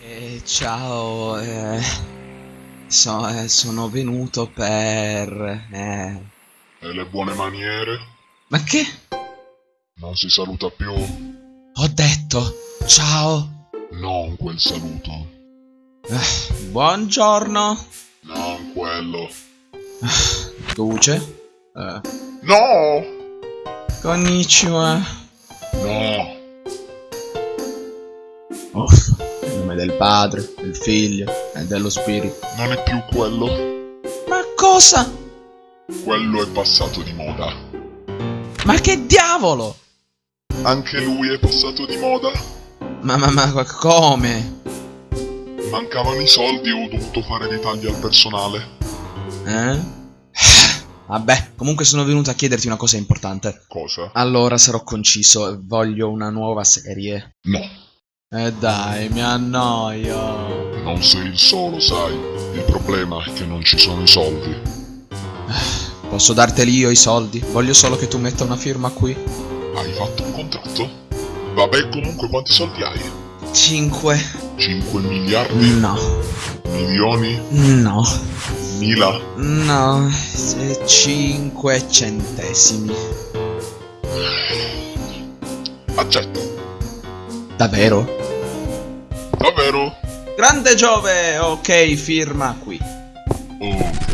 Eh, ciao, eh, so- eh, sono venuto per... eh, E le buone maniere? Ma che? Non si saluta più? Ho detto, ciao, Non quel saluto. Eh, buongiorno, Non quello. Luce, eh, No! konnichiwa, No! Uff, in nome del padre, del figlio e dello spirito. Non è più quello. Ma cosa? Quello è passato di moda. Ma che diavolo? Anche lui è passato di moda? Ma, ma, ma, come? Mancavano i soldi e ho dovuto fare dei tagli al personale. Eh? Vabbè, comunque sono venuto a chiederti una cosa importante. Cosa? Allora sarò conciso, voglio una nuova serie. No. Eh dai, mi annoio. Non sei il solo, sai. Il problema è che non ci sono i soldi. Posso darteli io i soldi? Voglio solo che tu metta una firma qui. Hai fatto un contratto? Vabbè, comunque quanti soldi hai? 5. 5 miliardi? No. Milioni? No. Mila? No. 5 centesimi. Accetto. Davvero? Davvero? Grande Giove! Ok, firma qui. Ok.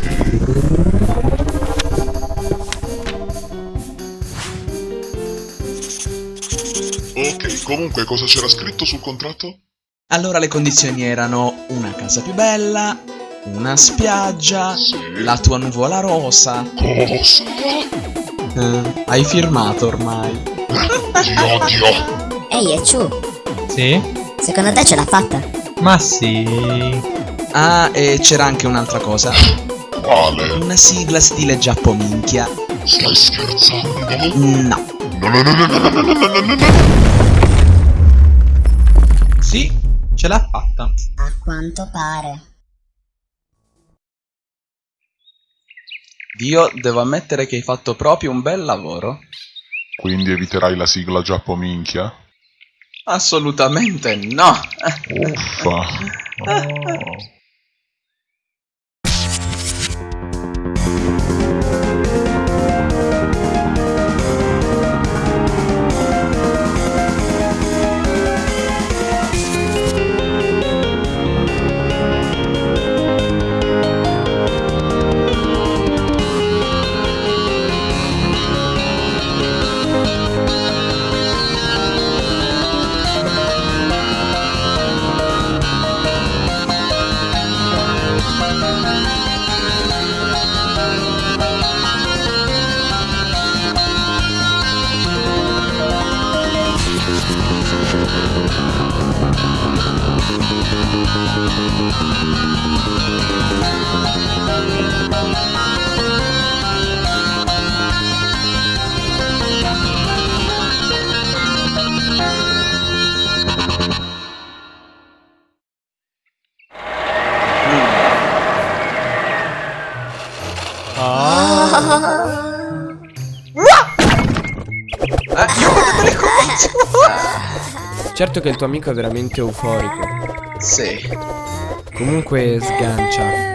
Ok, comunque cosa c'era scritto sul contratto? Allora le condizioni erano una casa più bella, una spiaggia, Sì. la tua nuvola rosa. Cosa? Eh, hai firmato ormai. Dio, Dio. Ehi, e Ciu, Sì? secondo te ce l'ha fatta? Ma sì. Ah, e c'era anche un'altra cosa. Quale? Una sigla stile giappominchia. Stai scherzando? No, no, no, no, no, no, no, no, no, no, no. Sì, ce l'ha fatta. A quanto pare. Dio, devo ammettere che hai fatto proprio un bel lavoro. Quindi eviterai la sigla giappominchia? Assolutamente no. Uffa. Oh. Certo che il tuo amico è veramente euforico. Sì. Comunque sgancia.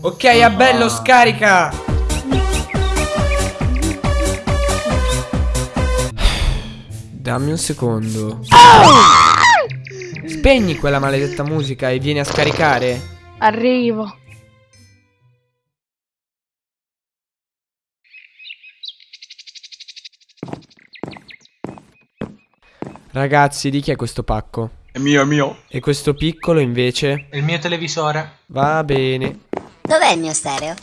Ok, Abello, scarica! Dammi un secondo. Spegni quella maledetta musica e vieni a scaricare. Arrivo. Ragazzi, di chi è questo pacco? È mio, è mio. E questo piccolo invece? Il mio televisore. Va bene. Dov'è il mio stereo?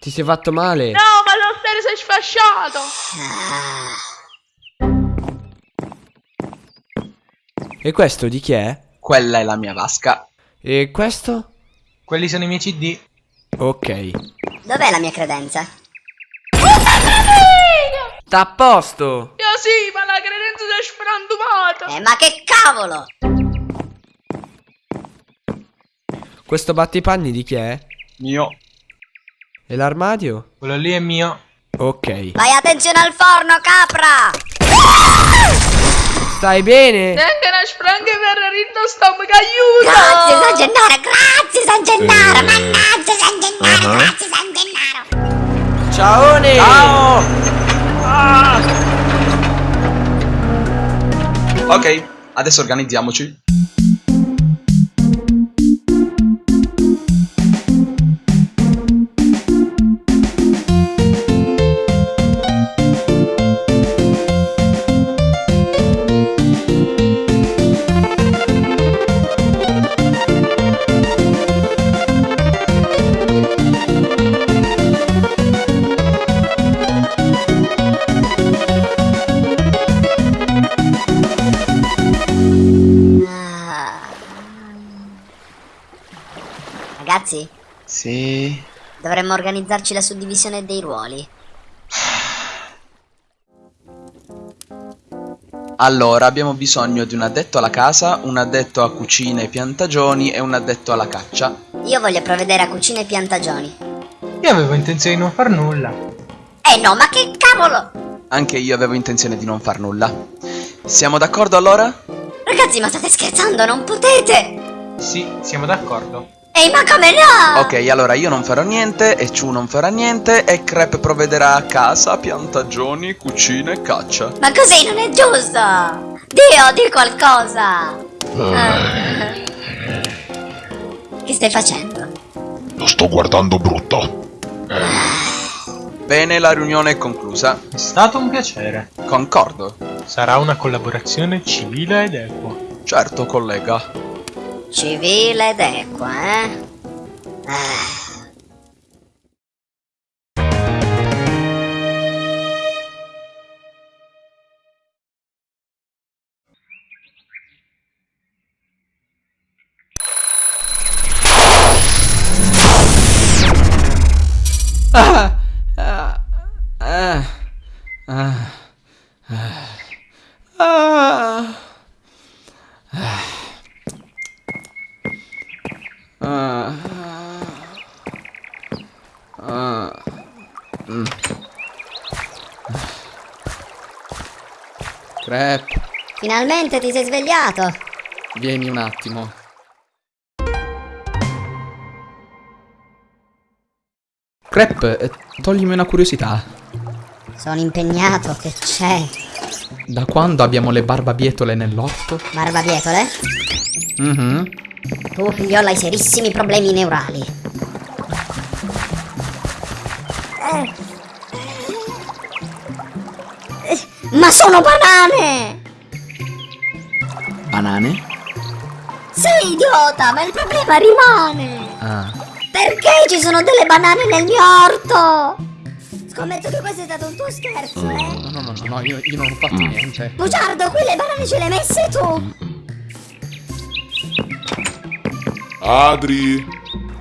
Ti sei fatto male? No, ma lo stereo si è sfasciato. E questo di chi è? Quella è la mia vasca. E questo? Quelli sono i miei CD. Ok. Dov'è la mia credenza? Sta a posto! Io sì, ma la credenza si è sfrantumata. Eh, ma che cavolo! Questo battipanni di chi è? Mio. E l'armadio? Quello lì è mio. Ok. Fai attenzione al forno, capra! Stai bene? Neanche una spranghe per ritmo stomaco, aiuto! Grazie San Gennaro, grazie San Gennaro, mannaggia San Gennaro, grazie San Gennaro! Ciaone! Ciao! Ok, adesso organizziamoci. Dovremmo organizzarci la suddivisione dei ruoli. Allora, abbiamo bisogno di un addetto alla casa, un addetto a cucina e piantagioni e un addetto alla caccia. Io voglio provvedere a cucina e piantagioni. Io avevo intenzione di non far nulla. Eh no, ma che cavolo! Anche io avevo intenzione di non far nulla. Siamo d'accordo allora? Ragazzi, ma state scherzando, non potete! Sì, siamo d'accordo. Ehi, ma come no? Ok, allora io non farò niente, e Chu non farà niente, e Crep provvederà a casa, piantagioni, cucina e caccia. Ma così non è giusto! Dio, di qualcosa! Che stai facendo? Lo sto guardando brutto. Bene, la riunione è conclusa. È stato un piacere. Concordo. Sarà una collaborazione civile ed equa. Certo, collega. Civile ed equa, eh? Ah. Finalmente ti sei svegliato! vieni un attimo. Crep, eh, toglimi una curiosità. Sono impegnato, che c'è? Da quando abbiamo le barbabietole nell'orto? Barbabietole? Mhm. Tu, figliola, hai serissimi problemi neurali. Eh. Eh, Ma sono banane! Banane? Sei idiota, ma il problema rimane! Ah. Perché ci sono delle banane nel mio orto? Scommetto che questo è stato un tuo scherzo, eh? No, no, no, no, no, io, io non ho fatto niente. Bugiardo, qui le banane ce le hai messe tu! Adri!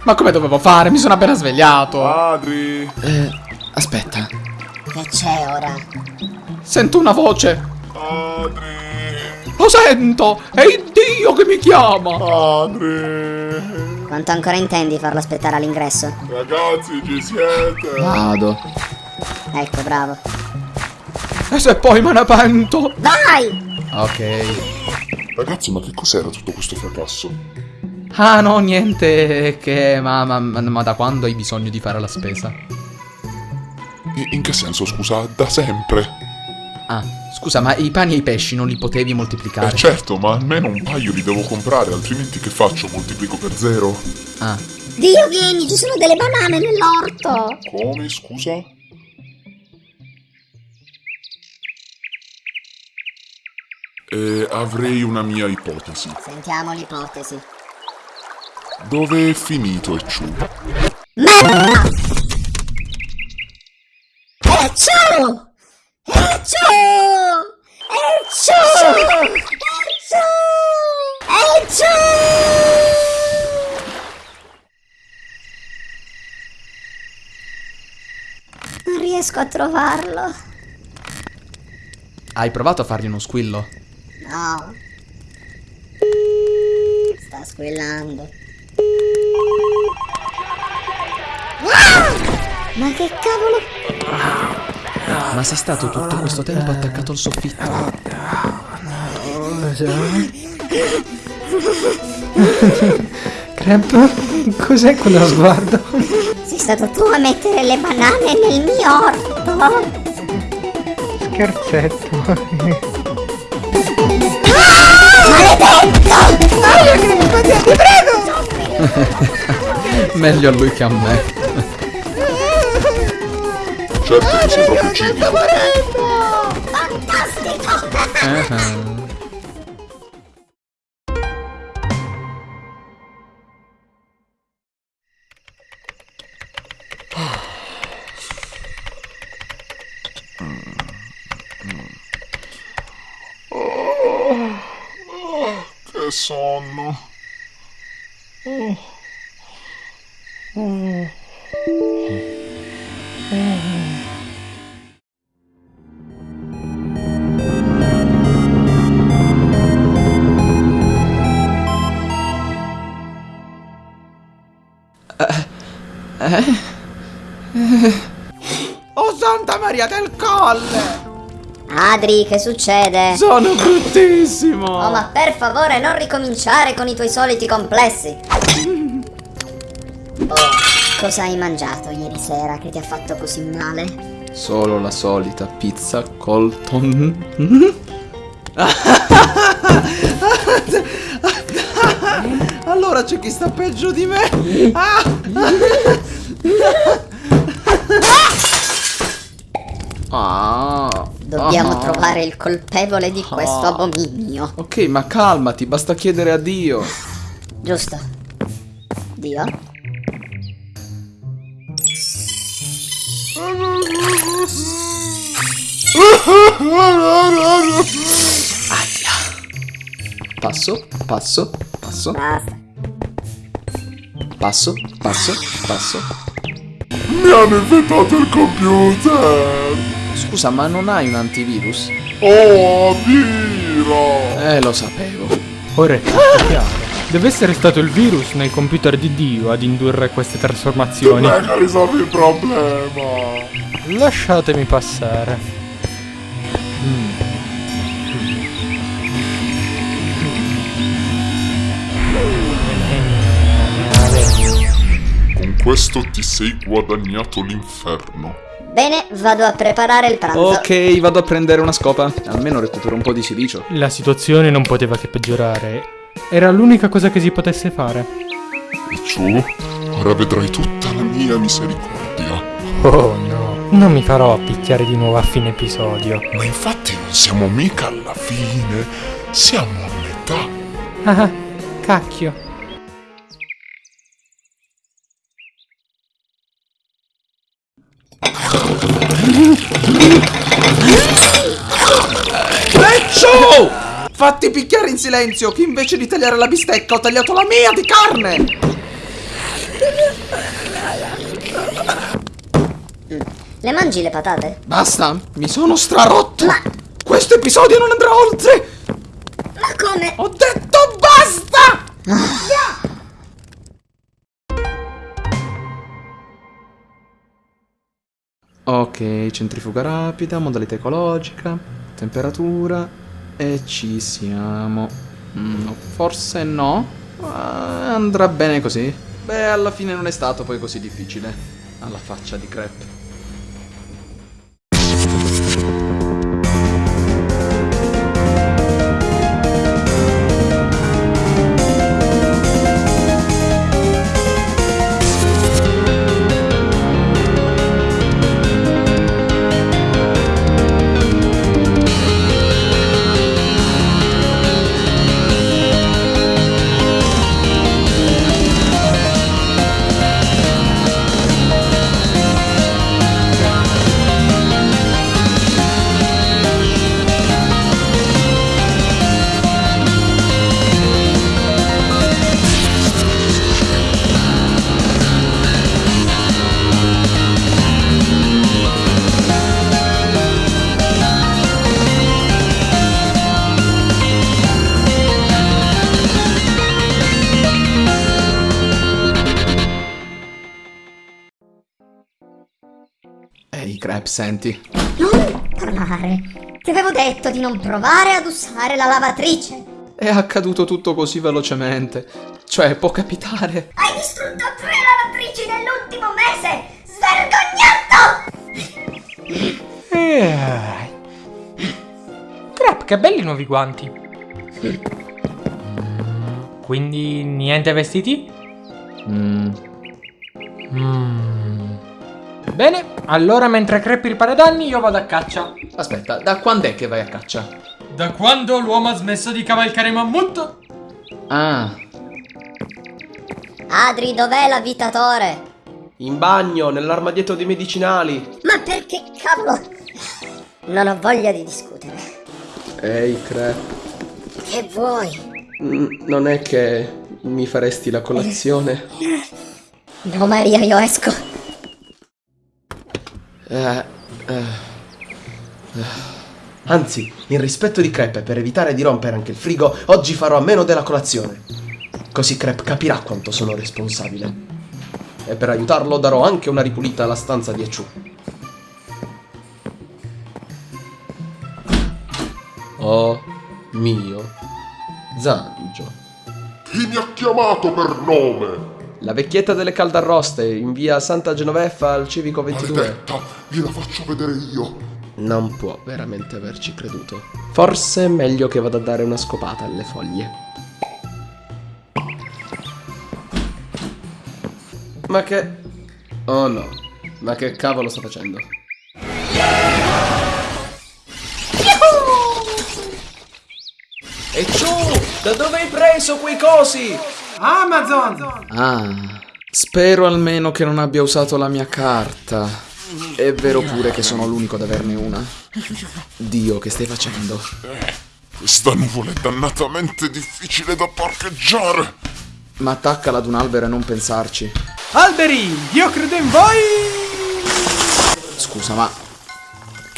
Ma come dovevo fare? Mi sono appena svegliato. Adri! Eh, aspetta. Che c'è ora? Sento una voce. Adri! Lo sento! È il Dio che mi chiama! Adri! Quanto ancora intendi farlo aspettare all'ingresso? Ragazzi, ci siete? Vado. Ecco, bravo. E se poi me ne pento? Vai! Ok. Ragazzi, ma che cos'era tutto questo fracasso? Ah no, niente che... Ma, ma, ma, da quando hai bisogno di fare la spesa? In che senso, scusa? Da sempre? Ah, scusa, ma i pani e i pesci non li potevi moltiplicare? Eh certo, ma almeno un paio li devo comprare, altrimenti che faccio? Moltiplico per zero? Ah, Dio, vieni, ci sono delle banane nell'orto! Come, scusa? Eh, avrei una mia ipotesi. Sentiamo l'ipotesi. Dove è finito Ecciù? Merda! Eccio! Eccio! Eccio! Eccio! Eccio! Non riesco a trovarlo. hai provato a fargli uno squillo? No. Sta squillando. Ma che cavolo? Ma sei stato tutto questo tempo attaccato al soffitto? Crep, cos'è quello sguardo? Sei stato tu a mettere le banane nel mio orto? Scherzetto. Meglio a lui che a me. Certo che sei proprio cinico. Fantastico! Che sonno. Oh Santa Maria del Colle! Adri, che succede? Sono bruttissimo! Oh, ma per favore non ricominciare con i tuoi soliti complessi. Oh, cosa hai mangiato ieri sera che ti ha fatto così male? Solo la solita pizza Colton. allora c'è chi sta peggio di me. Ah. Dobbiamo Ah. trovare il colpevole di questo Ah. abominio. Ok, ma calmati, basta chiedere a Dio. Giusto. Dio? Passo, passo, passo, Basta. passo, passo, passo. Mi hanno inventato il computer. Scusa, ma non hai un antivirus? Oh, Viro. Eh, lo sapevo. Ora è tutto chiaro. Deve essere stato il virus nel computer di Dio ad indurre queste trasformazioni. Venga, risolvi il problema. Lasciatemi passare. Questo ti sei guadagnato l'inferno. Bene, vado a preparare il pranzo. Ok, vado a prendere una scopa. Almeno recupero un po' di silicio. La situazione non poteva che peggiorare. Era l'unica cosa che si potesse fare. Picciù, ora vedrai tutta la mia misericordia. Oh no, non mi farò picchiare di nuovo a fine episodio. Ma infatti non siamo mica alla fine, siamo a metà. Ah, cacchio. Leccio! Fatti picchiare in silenzio, che invece di tagliare la bistecca ho tagliato la mia di carne! Le mangi le patate? Basta, mi sono strarotto! Ma- Questo episodio non andrà oltre! Ma come? Ho detto basta! Ok, centrifuga rapida, modalità ecologica, temperatura e ci siamo. Mm, no, forse no, ma andrà bene così. Beh, alla fine non è stato poi così difficile. Alla faccia di crepe. Senti. Non parlare. Ti avevo detto di non provare ad usare la lavatrice. È accaduto tutto così velocemente. Cioè, può capitare. Hai distrutto tre lavatrici nell'ultimo mese! Svergognato! Eh. Crap, che belli i nuovi guanti. Quindi niente vestiti? Mm, Mm. Bene, allora mentre Crep ripara danni io vado a caccia. Aspetta, da quando è che vai a caccia? Da quando l'uomo ha smesso di cavalcare mammut? Ah, Adri, dov'è l'avvitatore? In bagno, nell'armadietto dei medicinali. Ma perché cavolo? Non ho voglia di discutere. Ehi, Crep. Che vuoi? mm, Non è che mi faresti la colazione? No, Maria, io esco. Eh, eh, eh. Anzi, in rispetto di Crep e per evitare di rompere anche il frigo, oggi farò a meno della colazione. Così Crep capirà quanto sono responsabile. E per aiutarlo darò anche una ripulita alla stanza di Echu. Oh mio Zangio. Chi mi ha chiamato per nome? La vecchietta delle caldarroste in via Santa Genoveffa al civico 22. Maledetta, gliela faccio vedere io. Non può veramente averci creduto. Forse è meglio che vada a dare una scopata alle foglie. Ma che... Oh no. Ma che cavolo sta facendo? E ciù! Da dove hai preso quei cosi? Amazon! ah. Spero almeno che non abbia usato la mia carta. È vero pure che sono l'unico ad averne una. Dio, che stai facendo? Questa nuvola è dannatamente difficile da parcheggiare. Ma attaccala ad un albero e non pensarci. Alberi, io credo in voi! Scusa, ma...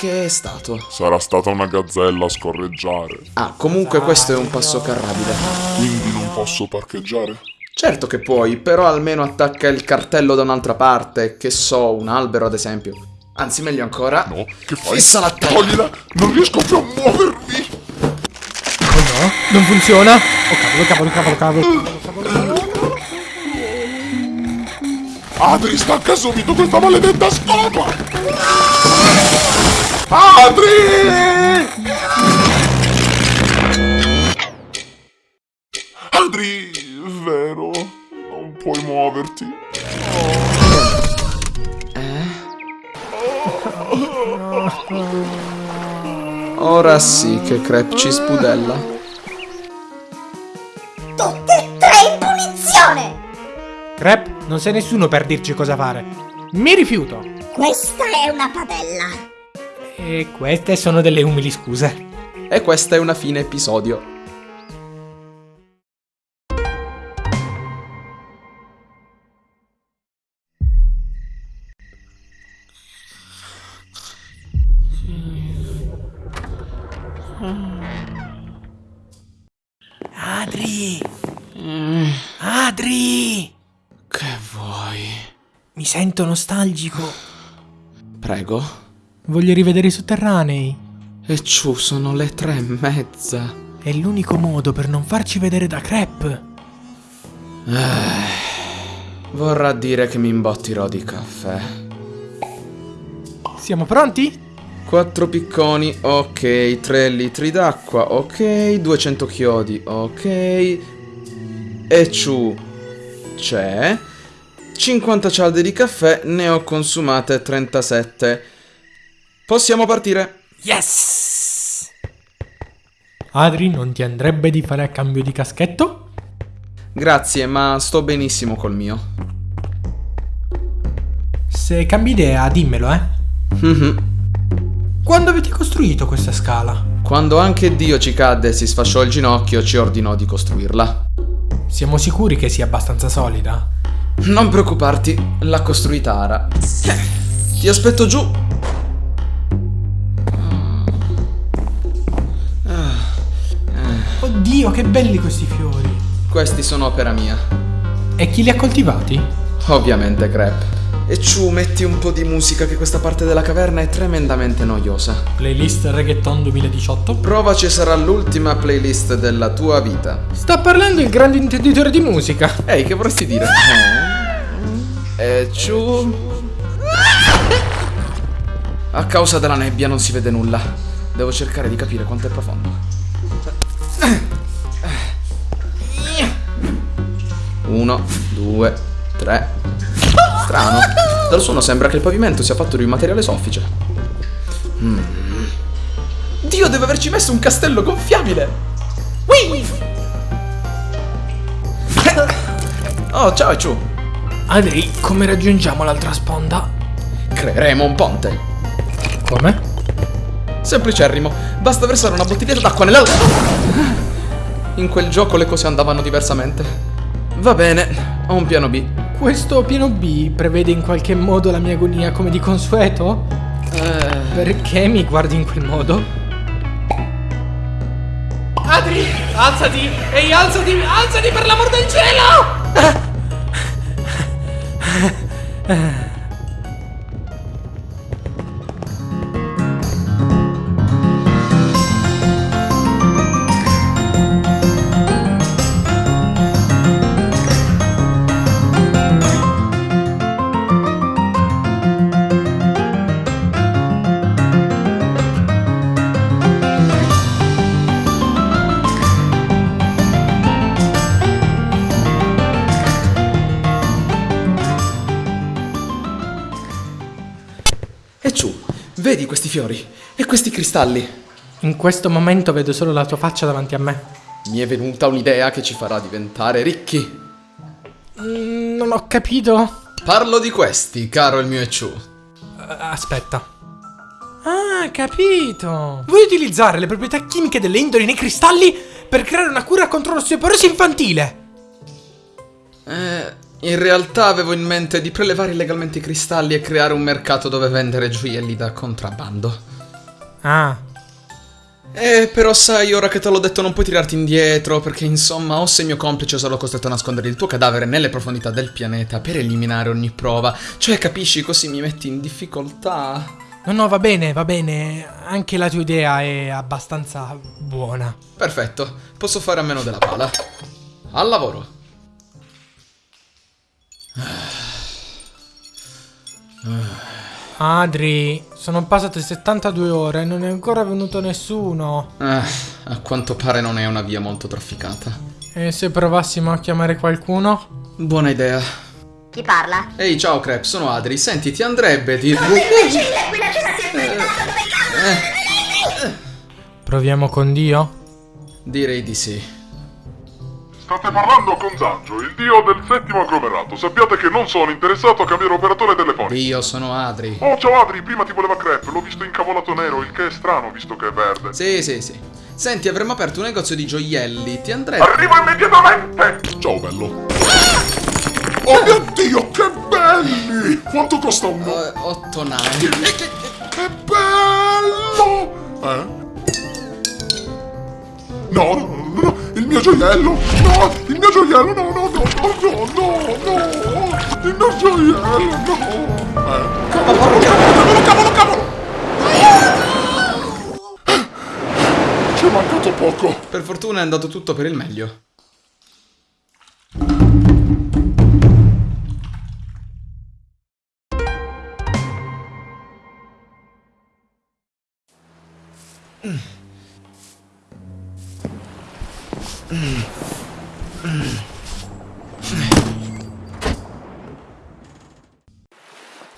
Che è stato? Sarà stata una gazzella a scorreggiare. Ah, comunque questo è un passo carrabile. Quindi non posso parcheggiare? Certo che puoi, però almeno attacca il cartello da un'altra parte, che so, un albero ad esempio. Anzi, meglio ancora. No, che fai? Fissa la testa. Toglila! Non riesco più a muovermi! Oh no, non funziona! Oh cavolo, cavolo, cavolo, cavolo. Adri, stacca subito questa maledetta scopa! Adri! Adri, vero? Non puoi muoverti? Ora sì che Crep ci spudella. Tutte e tre in punizione! Crep, non sei nessuno per dirci cosa fare. Mi rifiuto. Questa è una padella. E queste sono delle umili scuse. E questa è una fine episodio. Adri! Adri! Che vuoi? Mi sento nostalgico. Prego. Voglio rivedere i sotterranei. E ciù, sono le tre e mezza. È l'unico modo per non farci vedere da Crep. Vorrà dire che mi imbottirò di caffè. Siamo pronti? Quattro picconi, ok. Tre litri d'acqua, ok. 200 chiodi, ok. E ciù, c'è. 50 cialde di caffè, ne ho consumate 37. Possiamo partire. Yes! Adri, non ti andrebbe di fare a cambio di caschetto? Grazie, ma sto benissimo col mio. Se cambi idea, dimmelo, eh. Mhm. Quando avete costruito questa scala? Quando anche Dio ci cadde e si sfasciò il ginocchio, ci ordinò di costruirla. Siamo sicuri che sia abbastanza solida? Non preoccuparti, l'ha costruita Ara. Ti aspetto giù. Oddio, che belli questi fiori! Questi sono opera mia. E chi li ha coltivati? Ovviamente, Crep. E ciù, metti un po' di musica che questa parte della caverna è tremendamente noiosa. Playlist Reggaeton 2018. Provaci sarà l'ultima playlist della tua vita. Sta parlando il grande intenditore di musica. Ehi, che vorresti dire? E ciù. A causa della nebbia non si vede nulla. Devo cercare di capire quanto è profondo. Uno, due, tre. Strano. Dal suono sembra che il pavimento sia fatto di un materiale soffice. Mm. Dio, deve averci messo un castello gonfiabile! Whee! Oh, ciao Ciu! Adri, come raggiungiamo l'altra sponda? Creeremo un ponte. Come? Semplicerrimo, basta versare una bottiglietta d'acqua nella... In quel gioco le cose andavano diversamente. Va bene, ho un piano B. Questo piano B prevede in qualche modo la mia agonia come di consueto? Eh, Perché mi guardi in quel modo? Adri, alzati! Ehi, alzati! Alzati per l'amor del cielo! e fiori e questi cristalli? In questo momento vedo solo la tua faccia davanti a me. Mi è venuta un'idea che ci farà diventare ricchi. Mm, non ho capito. Parlo di questi, caro il mio Ciu. Eh, aspetta. Ah, capito. Vuoi utilizzare le proprietà chimiche delle indoli nei cristalli per creare una cura contro l'osteoporosi infantile? Eh, in realtà avevo in mente di prelevare illegalmente i cristalli e creare un mercato dove vendere gioielli da contrabbando. Ah, Eh, però sai, ora che te l'ho detto non puoi tirarti indietro, perché insomma, o sei mio complice o sarò costretto a nascondere il tuo cadavere nelle profondità del pianeta per eliminare ogni prova. Cioè, capisci, così mi metti in difficoltà. no, no, va bene, va bene. Anche la tua idea è abbastanza buona. Perfetto, posso fare a meno della pala. Al lavoro. Adri, sono passate 72 ore e non è ancora venuto nessuno. Ah, a quanto pare non è una via molto trafficata. E se provassimo a chiamare qualcuno? Buona idea. Chi parla? Ehi, ciao Crep, sono Adri. Senti, ti andrebbe di... Proviamo con Dio? Direi di sì. State parlando con Zangio, il dio del settimo agglomerato. Sappiate che non sono interessato a cambiare operatore telefonico. Io sono Adri. Oh, ciao Adri, prima ti voleva crepe, l'ho visto incavolato nero, il che è strano visto che è verde. Sì, sì, sì. Senti, avremmo aperto un negozio di gioielli. Ti andrebbe... Arrivo immediatamente! Ciao bello. Oh mio Dio, che belli! Quanto costa uno? Eh, otto navi. Che bello! Eh? No, mio gioiello! No, il mio gioiello, no, no, no, no, no, no, no! Il mio gioiello, no! Eh? Cavolo, cavolo, cavolo, cavolo! Ci è mancato poco! Per fortuna è andato tutto per il meglio.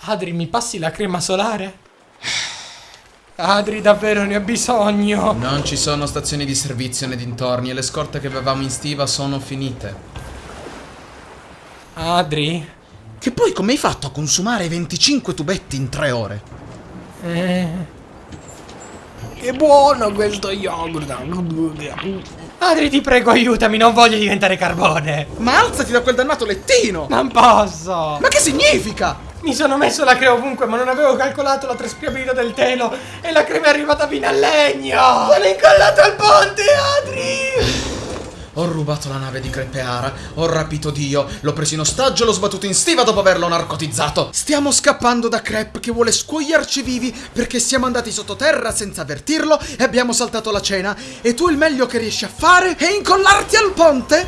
Adri, mi passi la crema solare? Adri, davvero ne ho bisogno. Non ci sono stazioni di servizio nei dintorni e le scorte che avevamo in stiva sono finite. Adri? Che poi come hai fatto a consumare 25 tubetti in 3 ore? Eh. Che buono questo yogurt. Adri, ti prego, aiutami, non voglio diventare carbone. Ma alzati da quel dannato lettino! Non posso. Ma che significa? Mi sono messo la crema ovunque, ma non avevo calcolato la traspirabilità del telo e la crema è arrivata fino al legno. Sono incollato al ponte, Adri. Ho rubato la nave di Crepeara, ho rapito Dio, l'ho preso in ostaggio e l'ho sbattuto in stiva dopo averlo narcotizzato. Stiamo scappando da Crep che vuole scuoiarci vivi perché siamo andati sottoterra senza avvertirlo e abbiamo saltato la cena. E tu il meglio che riesci a fare è incollarti al ponte?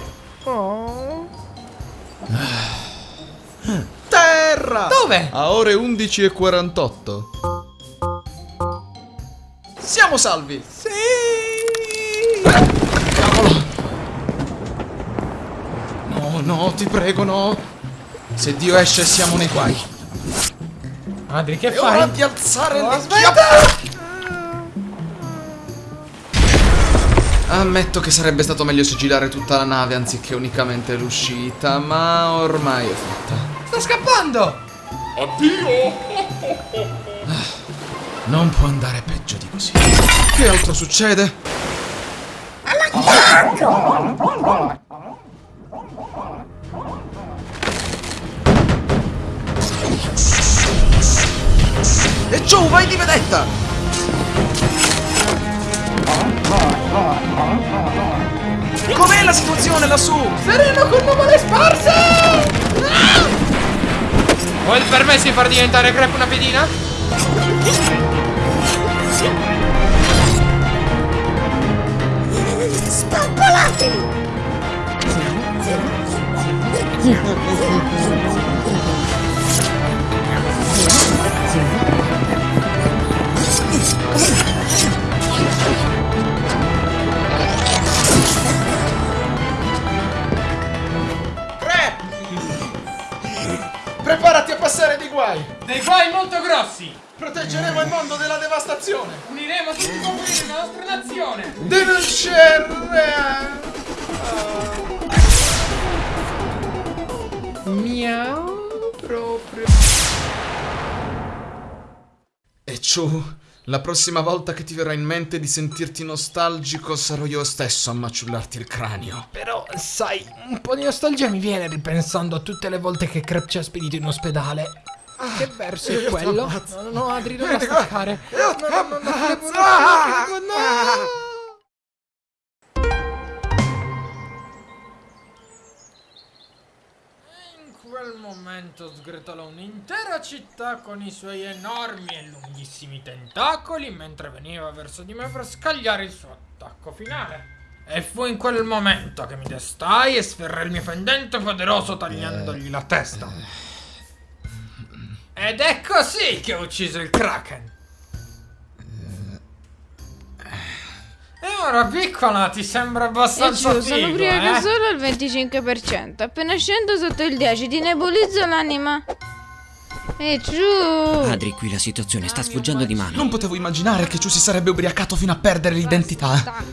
Terra! Dove? A ore 11.48. Siamo salvi! Sì! No, no, ti prego, no! Se Dio esce siamo nei guai. Adri, che ora fai? di alzare Oh, le aspetta! Ammetto che sarebbe stato meglio sigillare tutta la nave anziché unicamente l'uscita, ma ormai è fatta. Sta scappando! Addio! Non può andare peggio di così. Che altro succede? E giù, vai di vedetta! Com'è la situazione lassù? Sereno con nuvole sparse! Vuoi il permesso di far diventare Crep una pedina? Spappolateli! Crep! Preparati a passare di guai! Dei guai molto grossi! Proteggeremo il mondo dalla devastazione! Uniremo tutti i popoli della nostra nazione! Denunciare! Miau proprio. E ciù, la prossima volta che ti verrà in mente di sentirti nostalgico sarò io stesso a maciullarti il cranio. Però, sai, un po' di nostalgia mi viene ripensando a tutte le volte che Crep ci ha spedito in ospedale. Che verso è quello? No, no, no, Adri, non la staccare. No, no, no, no, devo- devo- no! In quel momento sgretolò un'intera città con i suoi enormi e lunghissimi tentacoli mentre veniva verso di me per scagliare il suo attacco finale. E fu in quel momento che mi destai e sferrai il mio fendente poderoso tagliandogli la testa. Ed è così che ho ucciso il Kraken. E ora piccola ti sembra abbastanza giù, sono figo, ubriaca eh? solo al 25%. Appena scendo sotto il 10 ti nebulizzo l'anima. E giù. Adri, qui la situazione sta sfuggendo di mano. Non potevo immaginare che ciù si sarebbe ubriacato fino a perdere l'identità.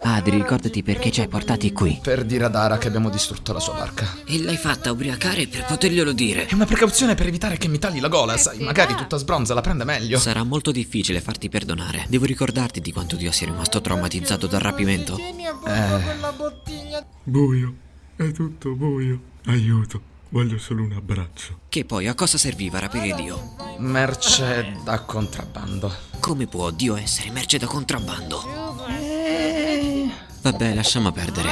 Adri, ricordati perché ci hai portati qui. Per dire ad Ara che abbiamo distrutto la sua barca. E l'hai fatta ubriacare per poterglielo dire. È una precauzione per evitare che mi tagli la gola, sai, magari tutta sbronza la prende meglio. Sarà molto difficile farti perdonare. Devo ricordarti di quanto Dio sia rimasto traumatizzato dal rapimento. Bottiglia. Buio, è tutto buio. Aiuto, voglio solo un abbraccio. Che poi a cosa serviva rapire Dio? Merce da contrabbando. Come può Dio essere merce da contrabbando? Vabbè, lasciamo perdere.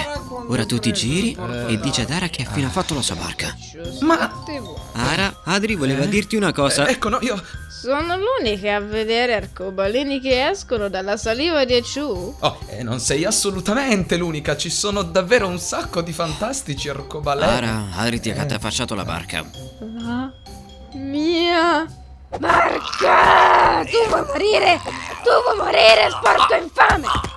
Ora tu ti giri e dici ad Ara che ha appena fatto la sua barca. Ma Ara, Adri voleva dirti una cosa. ecco, no, io. Sono l'unica a vedere arcobaleni che escono dalla saliva di Chu. Oh, e non sei assolutamente l'unica, ci sono davvero un sacco di fantastici arcobaleni. Ara, Adri ti ha catafasciato la barca. La mia barca! Tu vuoi morire! Tu vuoi morire, sporco infame!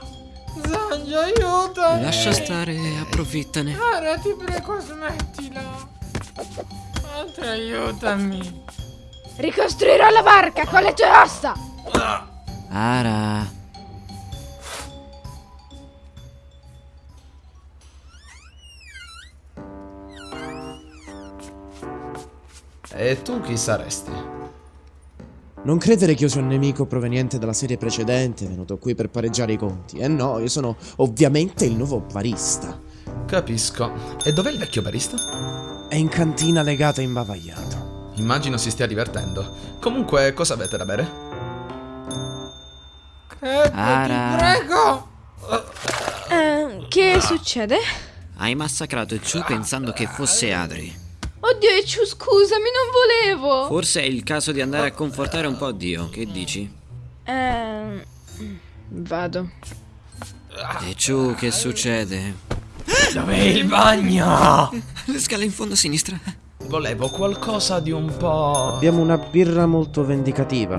Zangi, aiutami. Lascia stare, approfittane. Ara, ti prego, smettila. Altri, aiutami. Ricostruirò la barca con le tue ossa! Ara. E tu chi saresti? Non credere che io sia un nemico proveniente dalla serie precedente, venuto qui per pareggiare i conti. Eh no, io sono ovviamente il nuovo barista. Capisco. E dov'è il vecchio barista? È in cantina legata e imbavagliato. Immagino si stia divertendo. Comunque, cosa avete da bere? Crep, Ara. ti prego. Eh, Che succede? Hai massacrato Chu pensando che fosse Adri. Oddio, Ecciu, scusami, non volevo. Forse è il caso di andare a confortare un po' Dio, che dici? Ehm. Vado. Ecciu, che succede? Dov'è il bagno? Le scale in fondo a sinistra. Volevo qualcosa di un po'... Abbiamo una birra molto vendicativa.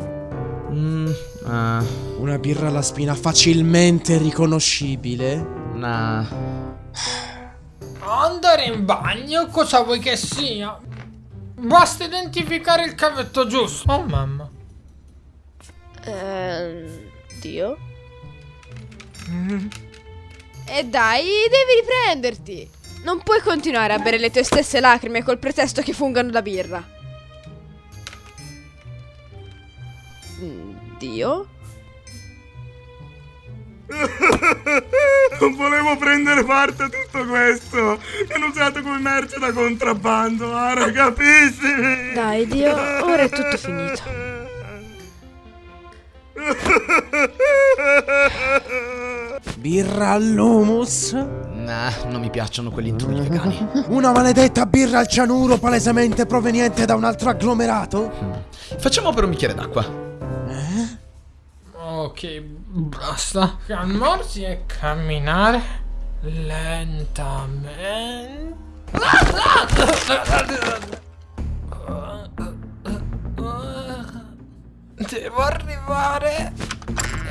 Mm, ah, Una birra alla spina facilmente riconoscibile. nah. Andare in bagno? Cosa vuoi che sia? Basta identificare il cavetto giusto. Oh mamma. Ehm. Dio? E dai, devi riprenderti. Non puoi continuare a bere le tue stesse lacrime col pretesto che fungano da birra. Mm, Dio? Non volevo prendere parte a tutto questo. Mi hanno usato come merce da contrabbando. Ara, capisci? Dai, Dio, ora è tutto finito. Birra all'humus? Nah, non mi piacciono quelli intrugli vegani. Una maledetta birra al cianuro palesemente proveniente da un altro agglomerato? Facciamo per un bicchiere d'acqua. Ok, basta. Calmarsi e camminare lentamente. Devo arrivare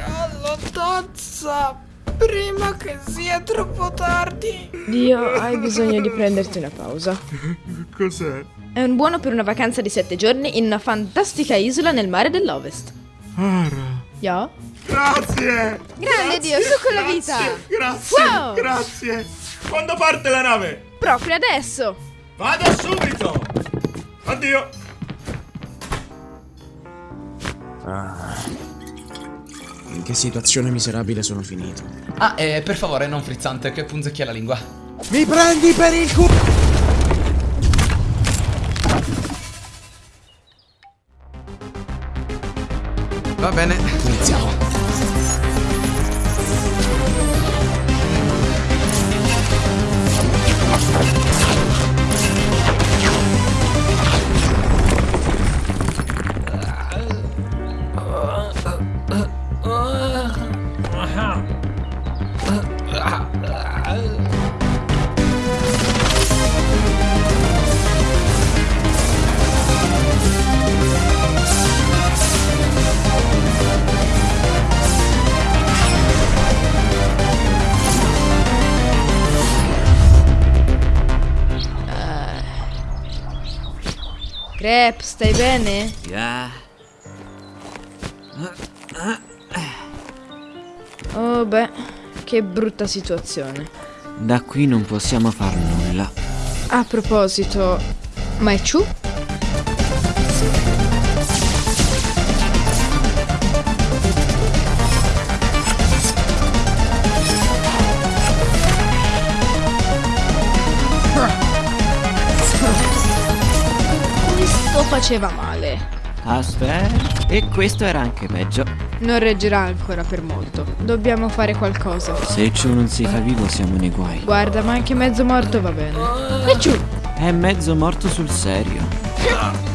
alla tazza prima che sia troppo tardi. Dio, hai bisogno di prenderti una pausa. Cos'è? È un buono per una vacanza di sette giorni in una fantastica isola nel mare dell'Ovest. Ara. Ya? Grazie! Grande Dio, su con la vita! Grazie! Wow! Grazie! Quando parte la nave? Proprio adesso! Vado subito! Addio! In che situazione miserabile sono finito? Ah, e per favore, non frizzante, che punzecchia la lingua. Mi prendi per il culo! Va bene, iniziamo. Bene? Ya. Oh beh, che brutta situazione. Da qui non possiamo far nulla. A proposito, ma è Chu? Faceva male. Aspetta. E questo era anche peggio. Non reggerà ancora per molto. Dobbiamo fare qualcosa. Se Chu non si fa vivo siamo nei guai. Guarda, ma anche mezzo morto va bene. E Chu? È mezzo morto sul serio.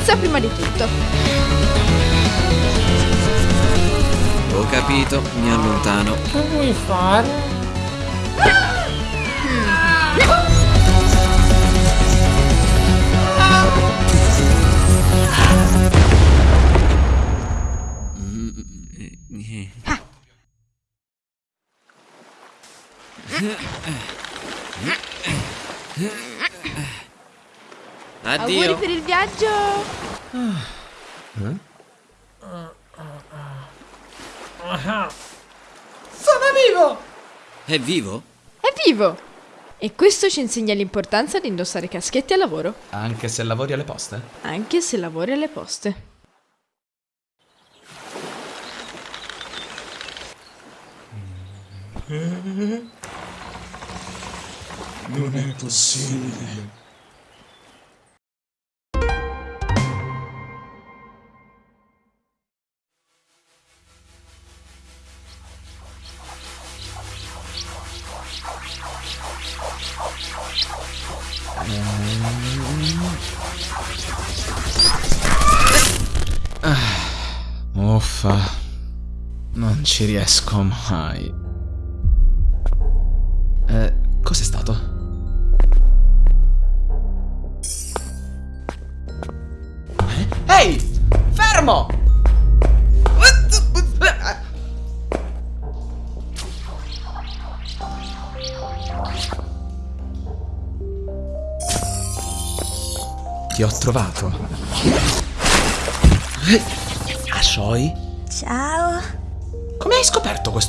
Sicurezza prima di tutto. Ho capito, mi allontano. Che vuoi fare? Addio. Auguri per il viaggio. Eh? Sono vivo! È vivo? È vivo! E questo ci insegna l'importanza di indossare caschetti al lavoro. Anche se lavori alle poste? Anche se lavori alle poste. Non è possibile. Non ci riesco mai. Eh, cos'è stato? Eh? Ehi! Fermo! Ti ho trovato.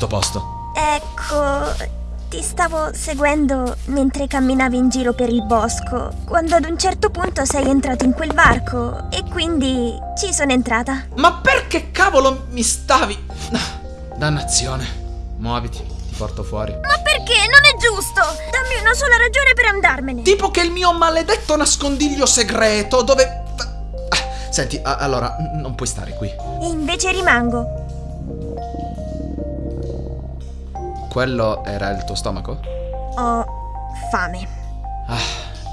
Questo posto? Ecco, ti stavo seguendo mentre camminavi in giro per il bosco, quando ad un certo punto sei entrato in quel varco e quindi ci sono entrata. Ma perché cavolo mi stavi? Dannazione. Muoviti, ti porto fuori. Ma perché? Non è giusto! Dammi una sola ragione per andarmene. Tipo che il mio maledetto nascondiglio segreto dove... Senti, allora, non puoi stare qui. E invece rimango. Quello era il tuo stomaco? Ho fame. Ah,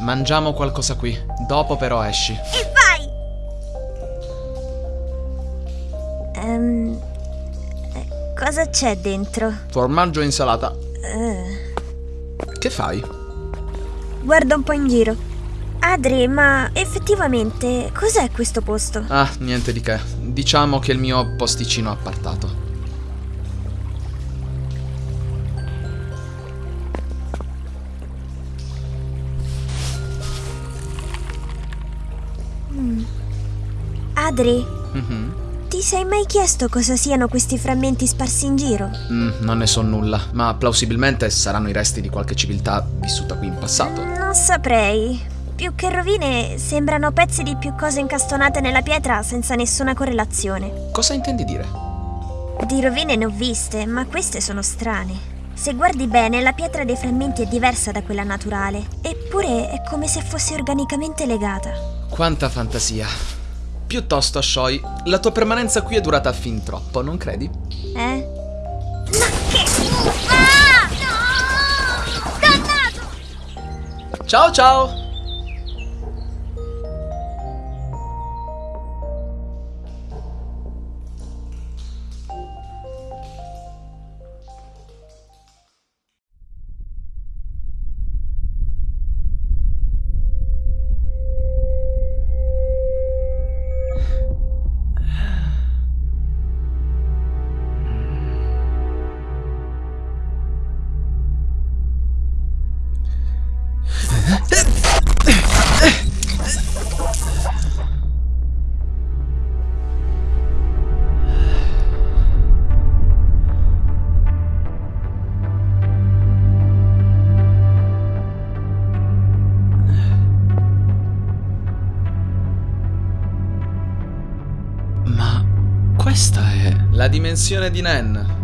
mangiamo qualcosa qui. Dopo però esci. E vai! Eh, cosa c'è dentro? Formaggio e insalata. Eh, Che fai? guardo un po' in giro. Adri, ma effettivamente cos'è questo posto? Ah, niente di che. Diciamo che è il mio posticino appartato. Adri, Mhm. ti sei mai chiesto cosa siano questi frammenti sparsi in giro? Mm, non ne so nulla, ma plausibilmente saranno i resti di qualche civiltà vissuta qui in passato. Non saprei. Più che rovine, sembrano pezzi di più cose incastonate nella pietra senza nessuna correlazione. Cosa intendi dire? Di rovine ne ho viste, ma queste sono strane. Se guardi bene, la pietra dei frammenti è diversa da quella naturale, eppure è come se fosse organicamente legata. Quanta fantasia. Piuttosto, Shoy, la tua permanenza qui è durata fin troppo, non credi? Eh? Ma che... Ah! No! Dannato! Ciao ciao! Dimensione di Nen.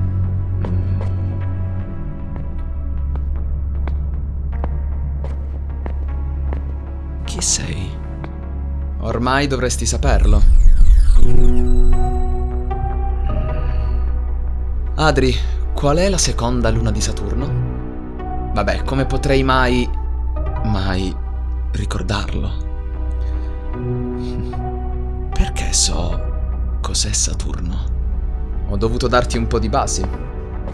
Chi sei? Ormai dovresti saperlo. Adri, qual è la seconda luna di Saturno? Vabbè, come potrei mai... mai ricordarlo? Perché so cos'è Saturno? Ho dovuto darti un po' di basi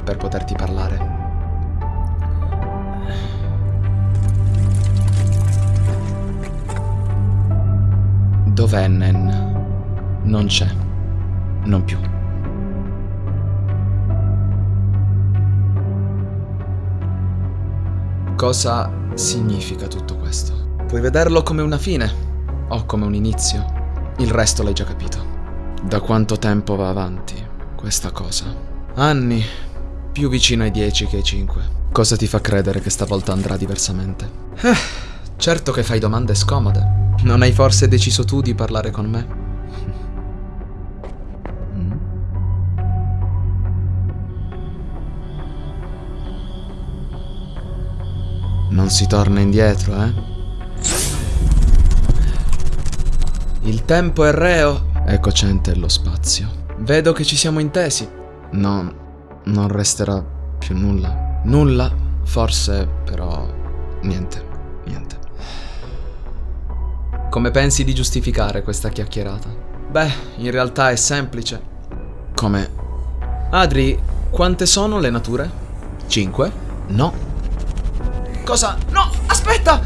per poterti parlare. Dov'è Nen? Non c'è. Non più. Cosa significa tutto questo? Puoi vederlo come una fine o come un inizio. Il resto l'hai già capito. Da quanto tempo va avanti questa cosa? Anni, più vicino ai 10 che ai 5. Cosa ti fa credere che stavolta andrà diversamente? Eh, certo che fai domande scomode. Non hai forse deciso tu di parlare con me? Mm? Non si torna indietro, eh? Il tempo è reo. Ecco Cente lo spazio. Vedo che ci siamo intesi. No, non resterà più nulla. Nulla, forse, però niente, niente. Come pensi di giustificare questa chiacchierata? Beh, in realtà è semplice. Come? Adri, quante sono le nature? Cinque? No. Cosa? No, aspetta!